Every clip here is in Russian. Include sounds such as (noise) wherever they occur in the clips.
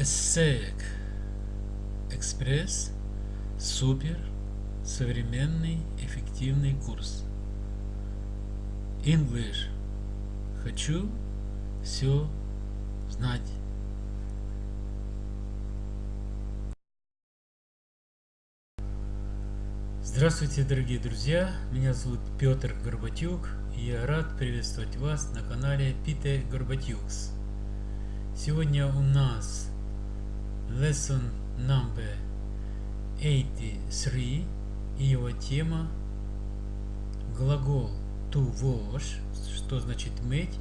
ESSEC Экспресс Супер Современный эффективный курс English Хочу все знать Здравствуйте, дорогие друзья! Меня зовут Петр Горбатюк, и я рад приветствовать вас на канале Peter Горбатюкс. Сегодня у нас lesson number 83 и его тема глагол to wash, что значит мыть,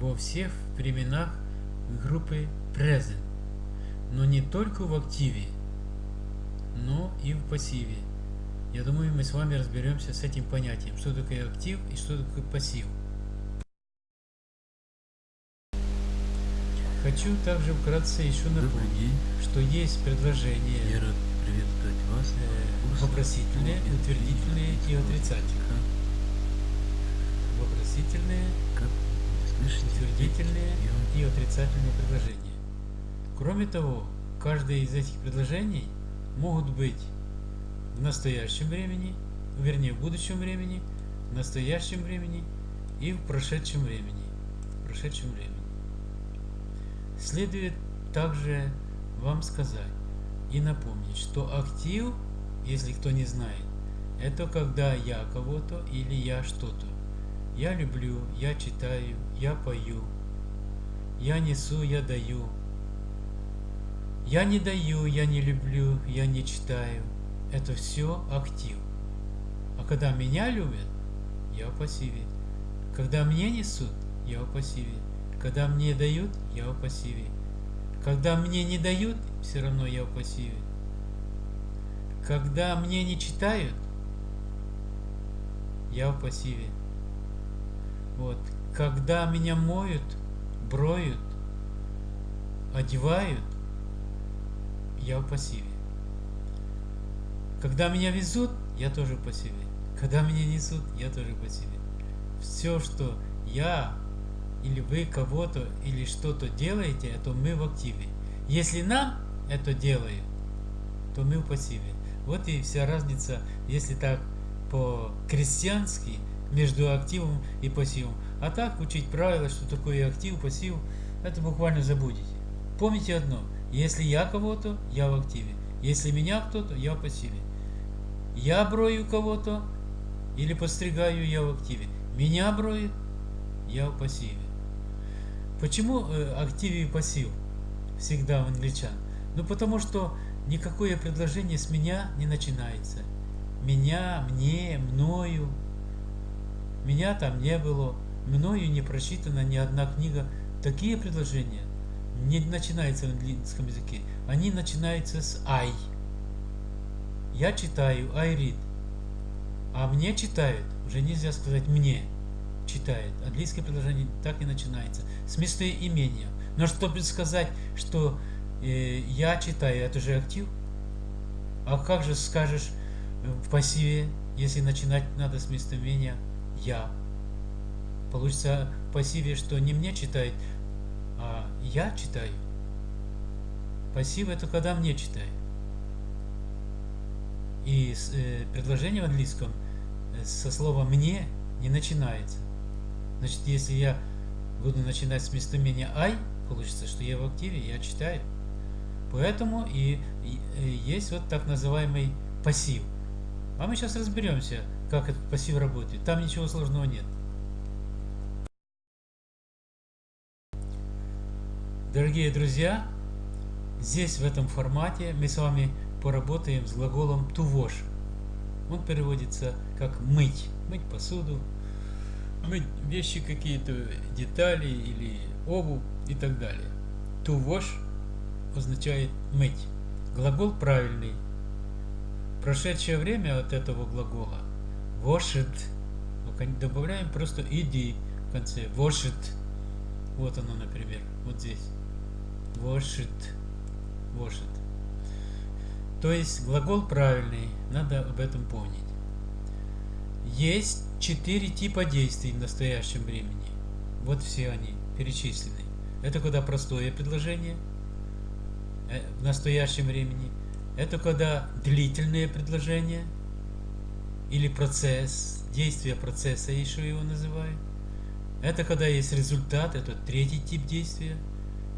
во всех временах группы present, но не только в активе, но и в пассиве. Я думаю, мы с вами разберемся с этим понятием, что такое актив и что такое пассив. Хочу также вкратце еще напомнить, что есть предложения э, вопросительные, утвердительные и отрицательные. Вопросительные, утвердительные и отрицательные предложения. Кроме того, каждое из этих предложений могут быть в настоящем времени, вернее в будущем времени, в настоящем времени и в прошедшем времени. В прошедшем времени. Следует также вам сказать и напомнить, что актив, если кто не знает, это когда я кого-то или я что-то. Я люблю, я читаю, я пою, я несу, я даю. Я не даю, я не люблю, я не читаю. Это все актив. А когда меня любят, я в пассиве. Когда мне несут, я в пассиве. Когда мне дают, я в пассиве. Когда мне не дают, все равно я в пассиве. Когда мне не читают, я в пассиве. Вот. Когда меня моют, броют, одевают, я в пассиве. Когда меня везут, я тоже в пассиве. Когда меня несут, я тоже в пассиве. Все, что я или вы кого-то или что-то делаете, это мы в активе. Если нам это делают, то мы в пассиве. Вот и вся разница, если так по-крестьянски, между активом и пассивом. А так учить правила, что такое актив, пассив, это буквально забудете. Помните одно, если я кого-то, я в активе. Если меня кто-то, я в пассиве. Я брою кого-то или постригаю, я в активе. Меня броет, я в пассиве. Почему э, актив и пассив всегда у англичан? Ну потому что никакое предложение с меня не начинается. Меня, мне, мною. Меня там не было. Мною не прочитана ни одна книга. Такие предложения не начинаются в английском языке. Они начинаются с I. Я читаю, I read. А мне читают, уже нельзя сказать мне читает. Английское предложение так и начинается. С местоимения. Но чтобы сказать, что э, я читаю, это же актив. А как же скажешь в пассиве, если начинать надо с местоимения я? Получится в пассиве, что не мне читает, а я читаю. Пассив это когда мне читает. И э, предложение в английском э, со слова мне не начинается. Значит, если я буду начинать с местоимения I, получится, что я в активе, я читаю. Поэтому и, и, и есть вот так называемый пассив. А мы сейчас разберемся, как этот пассив работает. Там ничего сложного нет. Дорогие друзья, здесь в этом формате мы с вами поработаем с глаголом to wash. Он переводится как мыть, мыть посуду, вещи какие-то, детали или обувь и так далее. To wash означает мыть. Глагол правильный. Прошедшее время от этого глагола washed. Добавляем просто иди в конце. Washed. Вот оно, например, вот здесь. Washed. Washed. То есть глагол правильный, надо об этом помнить. Есть четыре типа действий в настоящем времени. Вот все они перечислены. Это когда простое предложение, э, в настоящем времени. Это когда длительные предложения или процесс, действие процесса еще его называют. Это когда есть результат, это третий тип действия.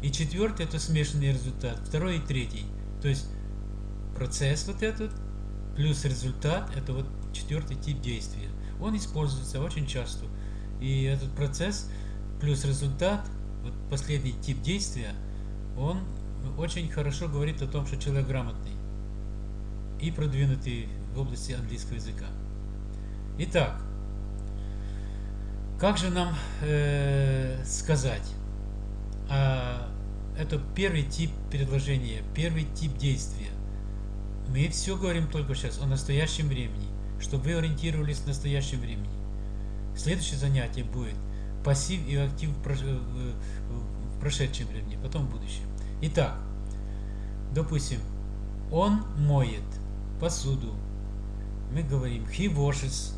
И четвертый это смешанный результат, второй и третий. То есть процесс вот этот плюс результат это вот четвертый тип действия. Он используется очень часто. И этот процесс плюс результат, вот последний тип действия, он очень хорошо говорит о том, что человек грамотный и продвинутый в области английского языка. Итак, как же нам э, сказать? А, это первый тип предложения, первый тип действия. Мы все говорим только сейчас о настоящем времени, чтобы вы ориентировались в настоящем времени. Следующее занятие будет пассив и актив в прошедшем времени, потом в будущем. Итак, допустим, он моет посуду. Мы говорим he washes.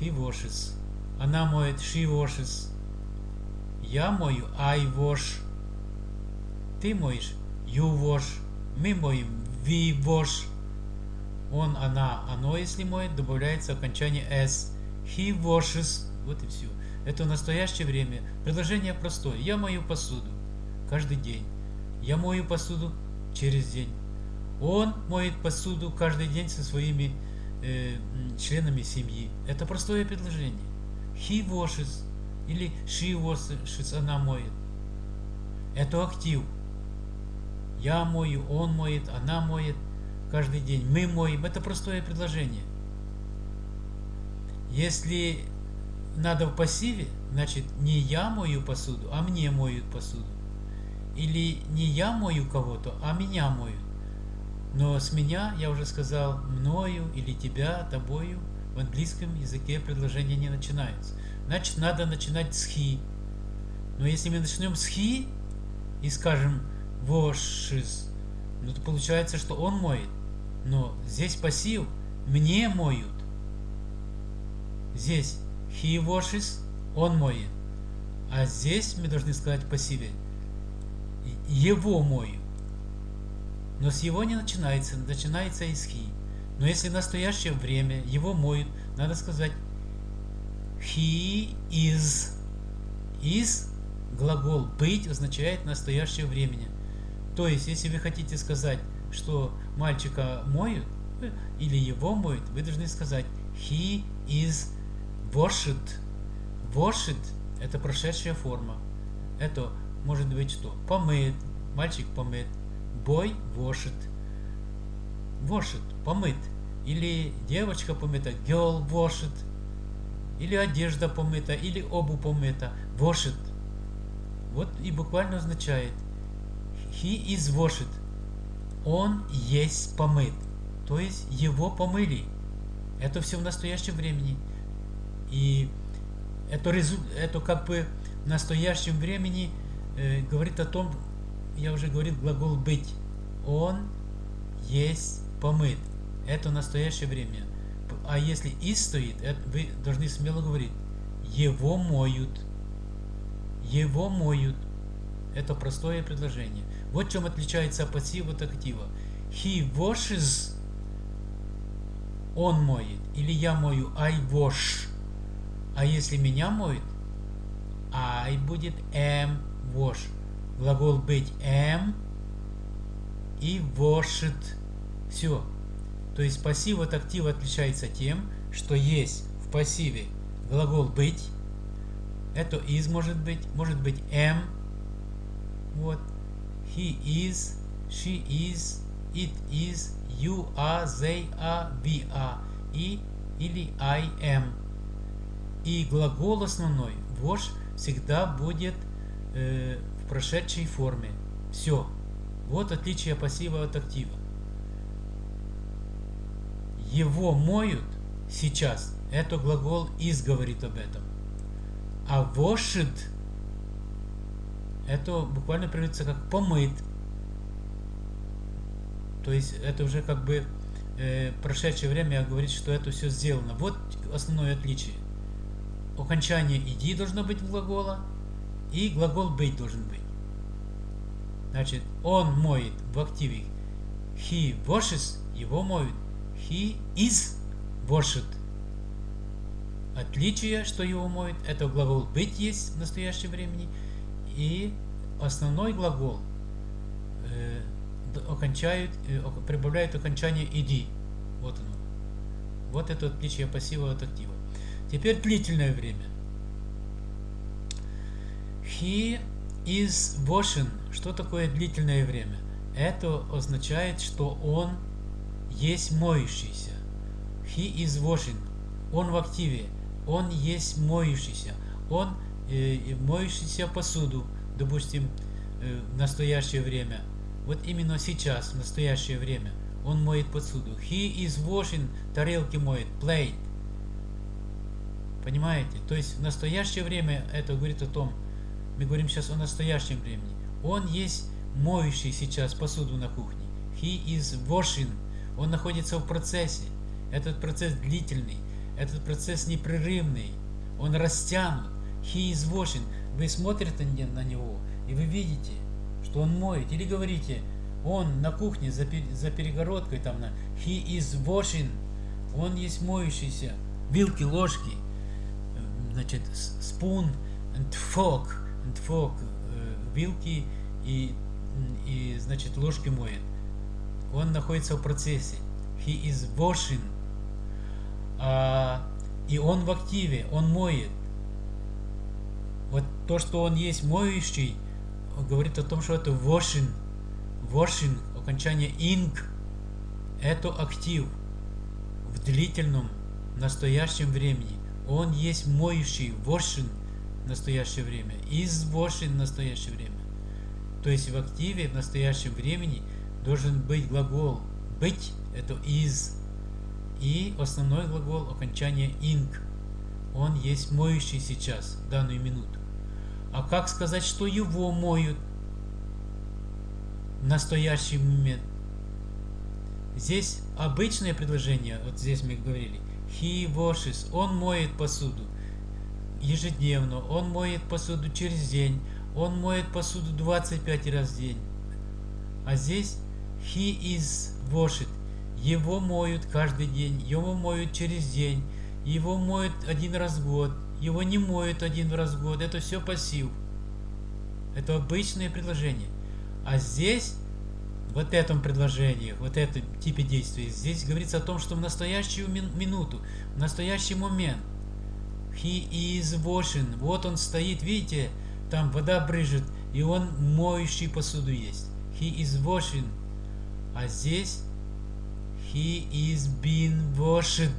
He washes. Она моет she washes. Я мою I wash. Ты моешь you wash. Мы моем we wash. Он, она, оно, если моет, добавляется окончание s. He washes. Вот и все. Это в настоящее время. Предложение простое. Я мою посуду каждый день. Я мою посуду через день. Он моет посуду каждый день со своими э, членами семьи. Это простое предложение. He washes или she washes, она моет. Это актив. Я мою, он моет, она моет каждый день. Мы моем. Это простое предложение. Если надо в пассиве, значит не я мою посуду, а мне моют посуду. Или не я мою кого-то, а меня моют. Но с меня, я уже сказал, мною или тебя, тобою, в английском языке предложения не начинаются. Значит, надо начинать с he. Но если мы начнем с he и скажем washes, ну то получается, что он моет. Но здесь пассив мне моют. Здесь he washes, он моет. А здесь мы должны сказать пассиве его моют. Но с его не начинается, начинается из хи. Но если в настоящее время его моют, надо сказать he is. Is глагол быть означает настоящее времени. То есть, если вы хотите сказать, что мальчика моют, э, или его моют, вы должны сказать he is washed. Washed – это прошедшая форма. Это может быть что? Помыт, мальчик помыт, Boy washed. Washed, помыт. Или девочка помыта, girl washed. Или одежда помыта, или обувь помыта, washed. Вот и буквально означает he is washed. Он есть помыт. То есть его помыли. Это все в настоящем времени. И это, это как бы в настоящем времени э, говорит о том, я уже говорил глагол быть. Он есть помыт. Это настоящее время. А если и стоит, это вы должны смело говорить. Его моют. Его моют. Это простое предложение. Вот чем отличается пассив от актива. He washes. Он моет. Или я мою. I wash. А если меня моют, I будет am wash глагол быть am и washed. Все. То есть пассив от актива отличается тем, что есть в пассиве глагол быть, это is может быть, может быть am, вот, he is, she is, it is, you are, they are, we are, и или I am. И глагол основной, wash, всегда будет э, прошедшей форме. Все. Вот отличие пассива от актива. Его моют сейчас. Это глагол из говорит об этом. А washed это буквально переводится как помыт. То есть это уже как бы э, прошедшее время говорит, что это все сделано. Вот основное отличие. Окончание иди должно быть глагола, и глагол быть должен быть. Значит, он моет в активе. He washes, его моют. He is washed. Отличие, что его моют, это глагол быть есть в настоящем времени. И основной глагол э, окончают, э, прибавляют окончание иди. Вот оно. Вот это отличие пассива от актива. Теперь длительное время. He is washing. Что такое длительное время? Это означает, что он есть моющийся. He is washing. Он в активе. Он есть моющийся. Он э, моющийся посуду, допустим, э, в настоящее время. Вот именно сейчас, в настоящее время, он моет посуду. He is washing, тарелки моет, plate. Понимаете? То есть в настоящее время это говорит о том, мы говорим сейчас о настоящем времени. Он есть моющий сейчас посуду на кухне. He is washing. Он находится в процессе. Этот процесс длительный. Этот процесс непрерывный. Он растянут. He is washing. Вы смотрите на него, и вы видите, что он моет. Или говорите, он на кухне за, за перегородкой там на He is washing. Он есть моющийся. Вилки, ложки. Значит, spoon and fork. And fork. Вилки и, и значит, ложки моет. Он находится в процессе. He is washing. А, и он в активе, он моет. То, что он есть моющий, говорит о том, что это washing. Washing, окончание ing, это актив в длительном настоящем времени. Он есть моющий, washing в настоящее время, is washing в настоящее время. То есть в активе в настоящем времени должен быть глагол быть, это is, и основной глагол окончание ing. Он есть моющий сейчас, данную минуту. А как сказать, что его моют? В настоящий момент? Здесь обычное предложение, вот здесь мы говорили, he washes, он моет посуду ежедневно, он моет посуду через день, он моет посуду 25 раз в день. А здесь he is washed, его моют каждый день, его моют через день, его моют один раз в год, его не моют один раз в год. Это все пассив. Это обычное предложение. А здесь, вот этом предложении, вот этом типе действия, здесь говорится о том, что в настоящую минуту, в настоящий момент, he is washing, вот он стоит, видите, там вода брыжет, и он моющий посуду есть. He is washing. А здесь he is being washed.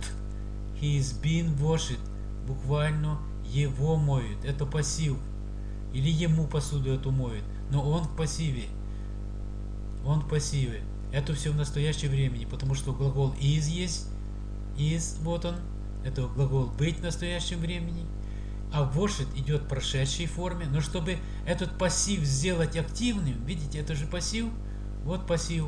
He is being washed буквально его моют. Это пассив. Или ему посуду эту моют. Но он в пассиве. Он в пассиве. Это все в настоящее времени, потому что глагол is есть. Is, вот он. Это глагол быть в настоящем времени. А washed идет в прошедшей форме. Но чтобы этот пассив сделать активным, видите, это же пассив. Вот пассив.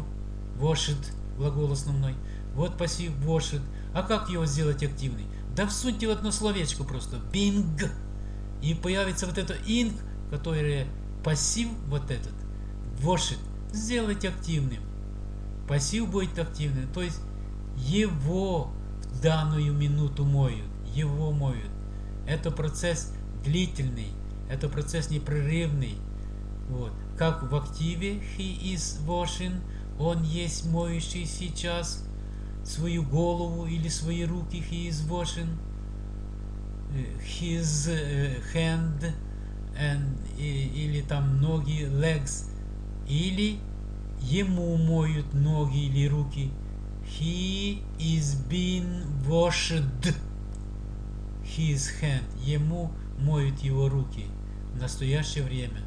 Washed, глагол основной. Вот пассив washed. А как его сделать активный? Да всуньте в одно словечко просто. Бинг. И появится вот это инг, которое пассив вот этот. Вошит. Сделайте активным. Пассив будет активным. То есть его в данную минуту моют. Его моют. Это процесс длительный. Это процесс непрерывный. Вот. Как в активе he is washing. Он есть моющий сейчас свою голову или свои руки he is washing his hand and, или там ноги legs или ему моют ноги или руки. He is being washed. His hand. Ему моют его руки в настоящее время.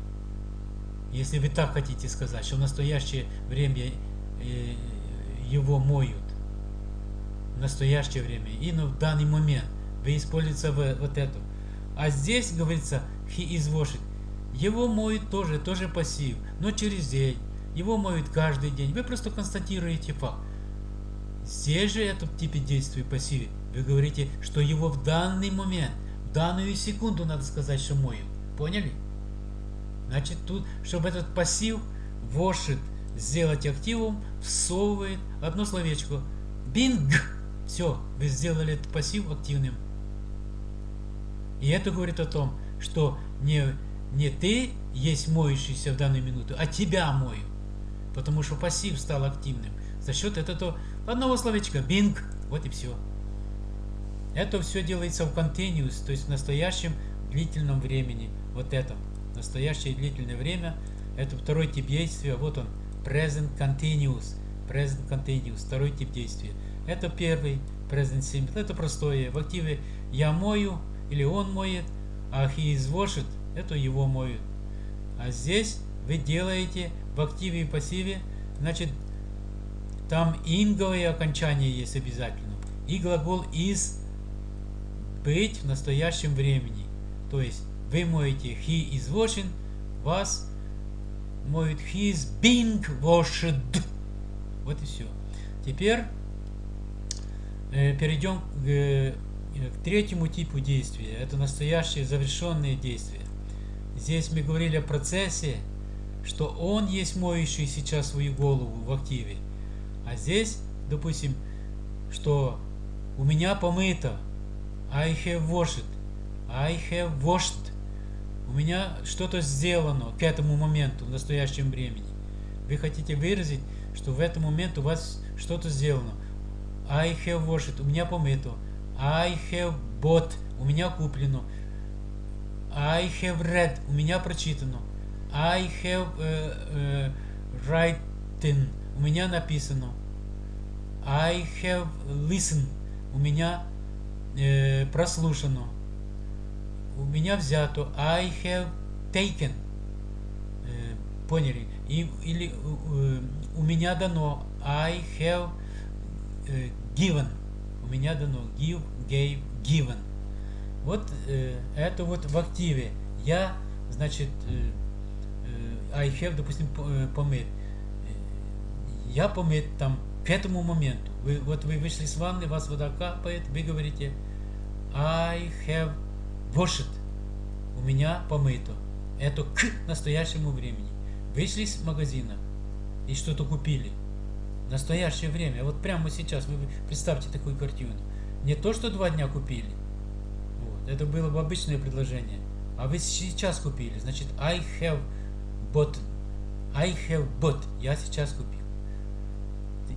Если вы так хотите сказать что в настоящее время его моют в настоящее время и в данный момент. Вы используете вот эту. А здесь говорится he is washed. Его моют тоже, тоже пассив, но через день. Его моют каждый день. Вы просто констатируете факт. Здесь же это в типе действия пассиве. Вы говорите, что его в данный момент, в данную секунду надо сказать, что моют. Поняли? Значит, тут, чтобы этот пассив washed сделать активом, всовывает одно словечко. Bing. Все, вы сделали этот пассив активным. И это говорит о том, что не, не ты есть моющийся в данную минуту, а тебя мою. Потому что пассив стал активным. За счет этого одного словечка Bing. Вот и все. Это все делается в continuous, то есть в настоящем длительном времени. Вот это. Настоящее длительное время. Это второй тип действия. Вот он. Present continuous. Present continuous. Второй тип действия. Это первый. Present simple. Это простое. В активе я мою или он моет, а he is washed. Это его моют. А здесь вы делаете в активе и пассиве, значит, там инговое окончание есть обязательно. И глагол is быть в настоящем времени. То есть вы моете he is washing, вас моет he is being washed. Вот и все. Теперь перейдем к, э, к третьему типу действия. Это настоящие завершенные действия. Здесь мы говорили о процессе, что он есть моющий сейчас свою голову в активе. А здесь, допустим, что у меня помыто, I have washed. I have washed. У меня что-то сделано к этому моменту, в настоящем времени. Вы хотите выразить, что в этот момент у вас что-то сделано. I have washed. У меня помыто. I have bought. У меня куплено. I have read. У меня прочитано. I have uh, uh, written. У меня написано. I have listened. У меня э, прослушано. У меня взято. I have taken. Э, поняли? И, или э, у меня дано. I have э, given. У меня дано. Give, gave, given. Вот э, это вот в активе. Я, значит, э, э, I have, допустим, э, помыт. Я помыт там к этому моменту. Вы, вот вы вышли с ванны, вас вода капает, вы говорите I have washed. У меня помыто. Это к настоящему времени. Вышли из магазина и что-то купили. Настоящее время. Вот прямо сейчас вы представьте такую картину. Не то, что два дня купили. Вот. Это было бы обычное предложение. А вы сейчас купили. Значит, I have bought. I have bought. Я сейчас купил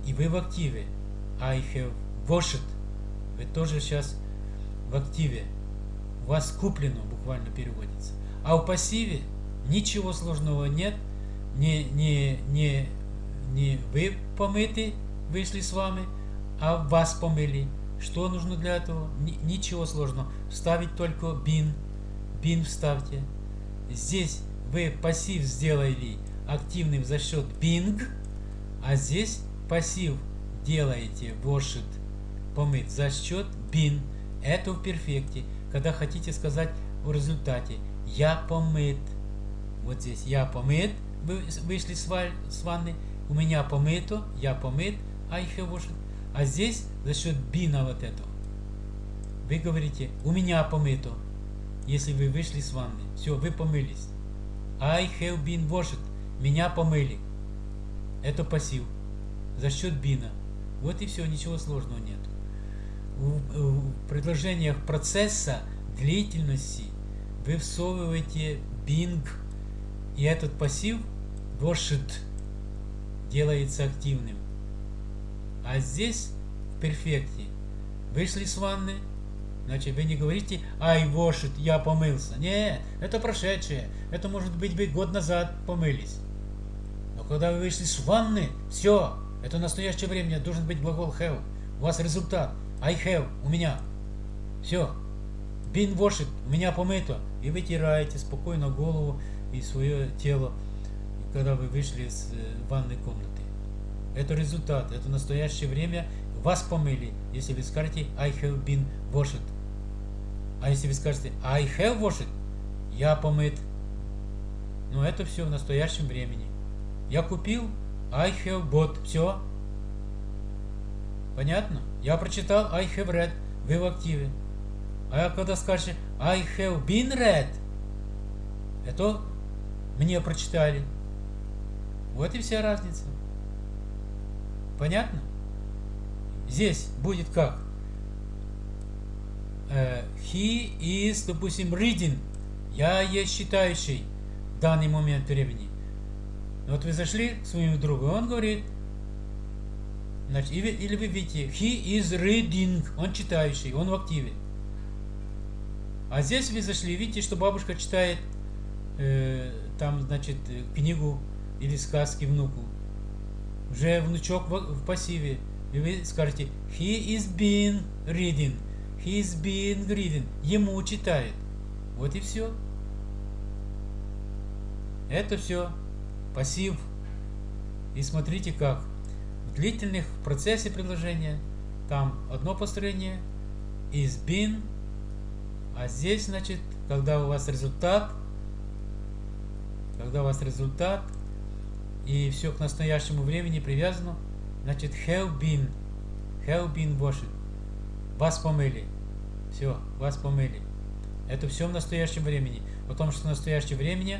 и вы в активе. I have washed. Вы тоже сейчас в активе. У вас куплено, буквально переводится. А в пассиве ничего сложного нет. Не, не, не, не вы помыты, вышли с вами, а вас помыли. Что нужно для этого? Ничего сложного. Вставить только bin. Bin вставьте. Здесь вы пассив сделали активным за счет bing, а здесь пассив делаете washed, помыть за счет been. Это в перфекте. Когда хотите сказать в результате я помыт. Вот здесь я помыт, вы вышли с ванны, у меня помыто, я помыт, I have washed. А здесь за счет бина вот этого. Вы говорите, у меня помыто, если вы вышли с ванны. Все, вы помылись. I have been washed. Меня помыли. Это пассив за счет бина. Вот и все, ничего сложного нет. В, в предложениях процесса длительности вы всовываете bing, и этот пассив washed делается активным. А здесь в перфекте вышли с ванны, значит вы не говорите I washed, я помылся. Нет, это прошедшее. Это может быть вы год назад помылись. Но когда вы вышли с ванны, все, это настоящее время должен быть глагол have. У вас результат. I have. У меня. Все. Been washed. У меня помыто. И вытираете спокойно голову и свое тело, когда вы вышли из э, ванной комнаты. Это результат. Это настоящее время. Вас помыли. Если вы скажете I have been washed. А если вы скажете I have washed, я помыт. Но это все в настоящем времени. Я купил, I have bought. Все. Понятно? Я прочитал I have read. Вы в активе. А когда скажете I have been read, это мне прочитали. Вот и вся разница. Понятно? Здесь будет как? Э, he is, допустим, reading. Я есть читающий в данный момент времени. Вот вы зашли к своему другу, он говорит, значит, или, или вы видите, he is reading, он читающий, он в активе. А здесь вы зашли, видите, что бабушка читает э, там, значит, книгу или сказки внуку. Уже внучок в, пассиве. И вы скажете, he is been reading, he is been reading. Ему читает. Вот и все. Это все пассив. И смотрите как. В длительных процессе предложения там одно построение is been, а здесь, значит, когда у вас результат, когда у вас результат, и все к настоящему времени привязано, значит, have been, have been washed. Вас помыли. Все, вас помыли. Это все в настоящем времени. Потому что в настоящем времени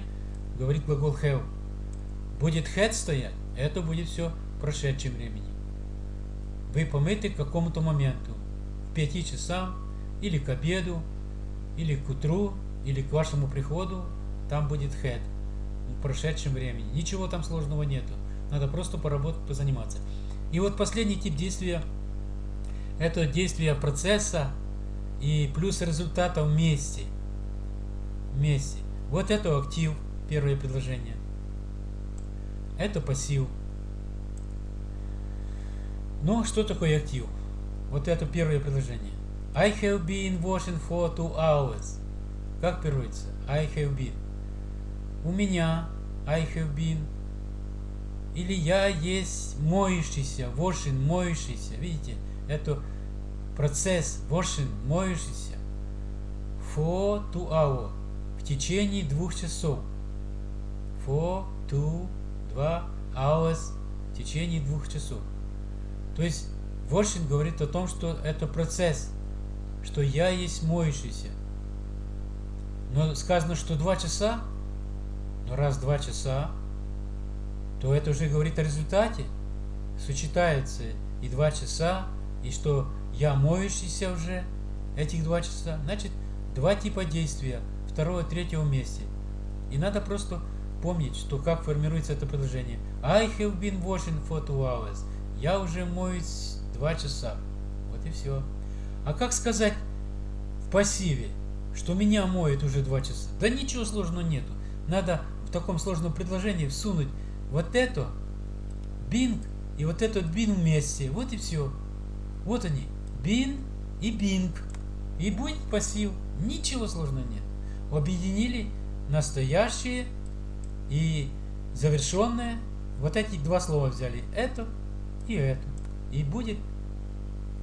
говорит глагол have. Будет had стоять, это будет все в прошедшем времени. Вы помыты к какому-то моменту. К пяти часам, или к обеду, или к утру, или к вашему приходу. Там будет had в прошедшем времени. Ничего там сложного нету. Надо просто поработать, позаниматься. И вот последний тип действия – это действие процесса и плюс результата вместе. Вместе. Вот это актив, первое предложение. Это пассив. Ну, что такое актив? Вот это первое предложение. I have been washing for two hours. Как переводится? I have been. У меня I have been. Или я есть моющийся, washing, моющийся. Видите, это процесс washing, моющийся. For two hours. В течение двух часов. For two, два hours. В течение двух часов. То есть washing говорит о том, что это процесс, что я есть моющийся. Но сказано, что два часа, раз два часа, то это уже говорит о результате. Сочетается и два часа, и что я моющийся уже этих два часа. Значит, два типа действия, второго, третьего вместе. И надо просто помнить, что как формируется это предложение. I have been washing for two hours. Я уже моюсь два часа. Вот и все. А как сказать в пассиве, что меня моет уже два часа? Да ничего сложного нету. Надо в таком сложном предложении всунуть вот это, бинг и вот этот бин вместе. Вот и все. Вот они. Бин и бинг. И будет пассив. Ничего сложного нет. Объединили настоящее и завершенное. Вот эти два слова взяли. Это и это. И будет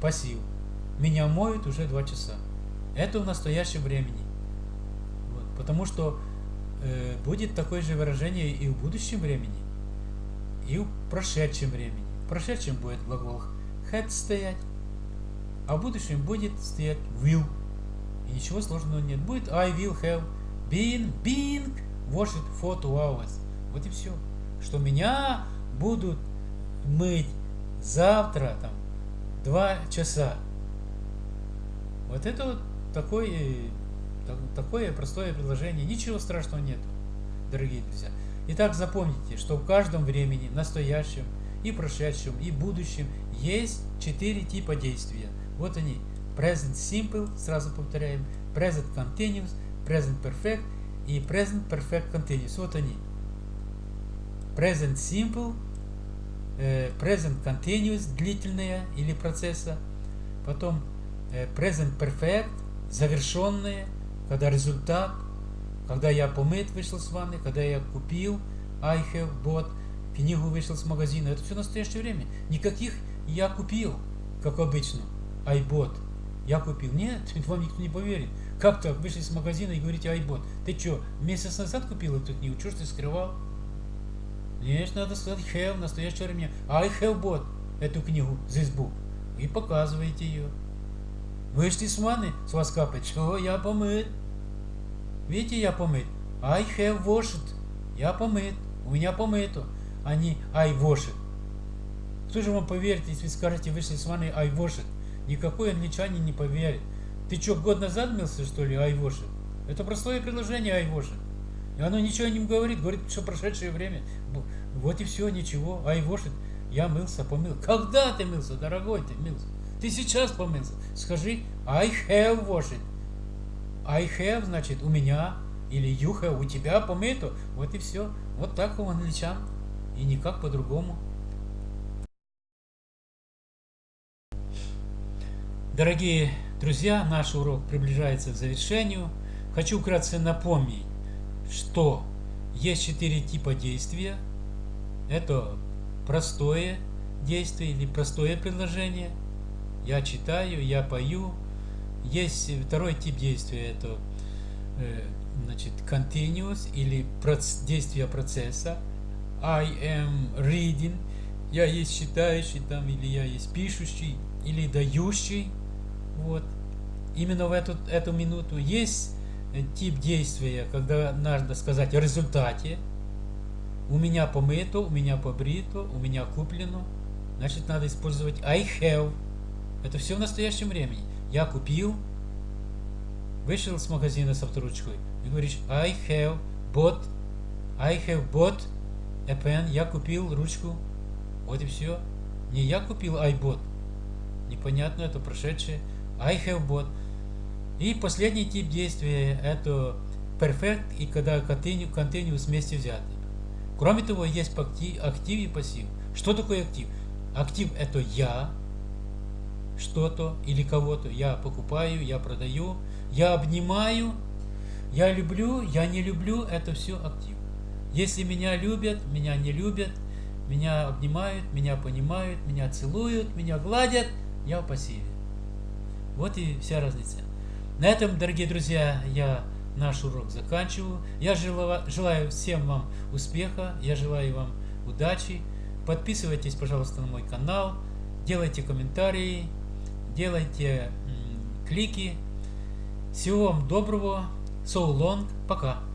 пассив. Меня моют уже два часа. Это в настоящем времени. Вот. Потому что будет такое же выражение и в будущем времени, и в прошедшем времени. В прошедшем будет глагол had стоять, а в будущем будет стоять will. И ничего сложного нет. Будет I will have been being washed for two hours. Вот и все. Что меня будут мыть завтра там два часа. Вот это вот такое, такое простое предложение. Ничего страшного нет, дорогие друзья. Итак, запомните, что в каждом времени, настоящем, и прошедшем, и будущем есть четыре типа действия. Вот они. Present Simple, сразу повторяем, Present Continuous, Present Perfect и Present Perfect Continuous. Вот они. Present Simple, э, Present Continuous, длительная или процесса. Потом э, Present Perfect, завершенные, когда результат, когда я помыт вышел с ванны, когда я купил I have bought, книгу вышел с магазина. Это все настоящее время. Никаких я купил, как обычно. I bought. Я купил. Нет, (laughs) вам никто не поверит. Как так? Вышли с магазина и говорите I bought. Ты что, месяц назад купил эту книгу? Чего ж ты скрывал? Нет, надо сказать have в настоящее время. I have bought эту книгу, this book. И показываете ее. Вышли с ванны, с вас капает. Что? Я помыт. Видите, я помыт. I have washed. Я помыт. У меня помыто. а не I wash it. Кто же вам поверит, если скажете, вышли с ванной I wash it? Никакой англичанин не поверит. Ты что, год назад мылся, что ли, I wash it? Это простое предложение I wash it. И оно ничего не говорит, говорит, что прошедшее время. Вот и все, ничего. I wash it. Я мылся, помыл. Когда ты мылся, дорогой ты мылся? Ты сейчас помылся. Скажи, I have washed. I have, значит, у меня, или you have, у тебя помыто. Вот и все. Вот так у англичан. И никак по-другому. Дорогие друзья, наш урок приближается к завершению. Хочу вкратце напомнить, что есть четыре типа действия. Это простое действие или простое предложение. Я читаю, я пою. Есть второй тип действия, это э, значит continuous или действие процесса. I am reading. Я есть читающий там, или я есть пишущий, или дающий. Вот. Именно в эту, эту минуту есть тип действия, когда надо сказать о результате. У меня помыто, у меня побрито, у меня куплено. Значит, надо использовать I have. Это все в настоящем времени. Я купил, вышел с магазина с авторучкой и говоришь I have bought, I have bought a pen. Я купил ручку. Вот и все. Не я купил I bought. Непонятно, это прошедшее. I have bought. И последний тип действия это perfect и когда continue, continuous вместе взяты. Кроме того, есть актив и пассив. Что такое актив? Актив это я, что-то или кого-то. Я покупаю, я продаю, я обнимаю, я люблю, я не люблю, это все актив. Если меня любят, меня не любят, меня обнимают, меня понимают, меня целуют, меня гладят, я в пассиве. Вот и вся разница. На этом, дорогие друзья, я наш урок заканчиваю. Я желаю всем вам успеха, я желаю вам удачи. Подписывайтесь, пожалуйста, на мой канал, делайте комментарии, делайте клики. Всего вам доброго. So long. Пока.